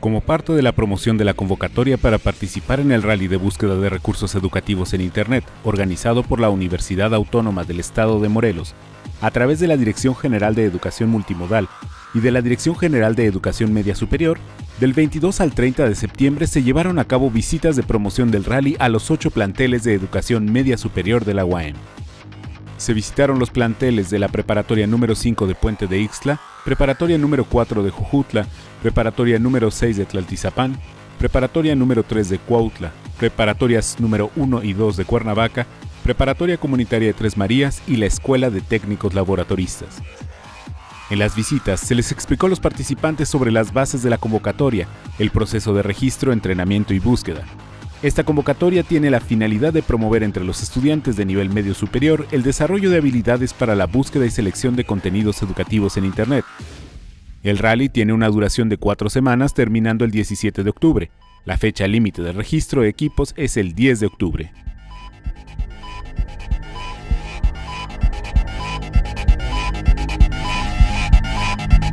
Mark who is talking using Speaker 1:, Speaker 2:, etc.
Speaker 1: Como parte de la promoción de la convocatoria para participar en el Rally de Búsqueda de Recursos Educativos en Internet, organizado por la Universidad Autónoma del Estado de Morelos, a través de la Dirección General de Educación Multimodal y de la Dirección General de Educación Media Superior, del 22 al 30 de septiembre se llevaron a cabo visitas de promoción del rally a los ocho planteles de educación media superior de la UAM. Se visitaron los planteles de la Preparatoria número 5 de Puente de Ixtla, Preparatoria número 4 de Jujutla, Preparatoria número 6 de Tlaltizapán, Preparatoria número 3 de Cuautla, Preparatorias número 1 y 2 de Cuernavaca, Preparatoria Comunitaria de Tres Marías y la Escuela de Técnicos Laboratoristas. En las visitas se les explicó a los participantes sobre las bases de la convocatoria, el proceso de registro, entrenamiento y búsqueda. Esta convocatoria tiene la finalidad de promover entre los estudiantes de nivel medio superior el desarrollo de habilidades para la búsqueda y selección de contenidos educativos en Internet. El rally tiene una duración de cuatro semanas terminando el 17 de octubre. La fecha límite de registro de equipos es el 10 de octubre.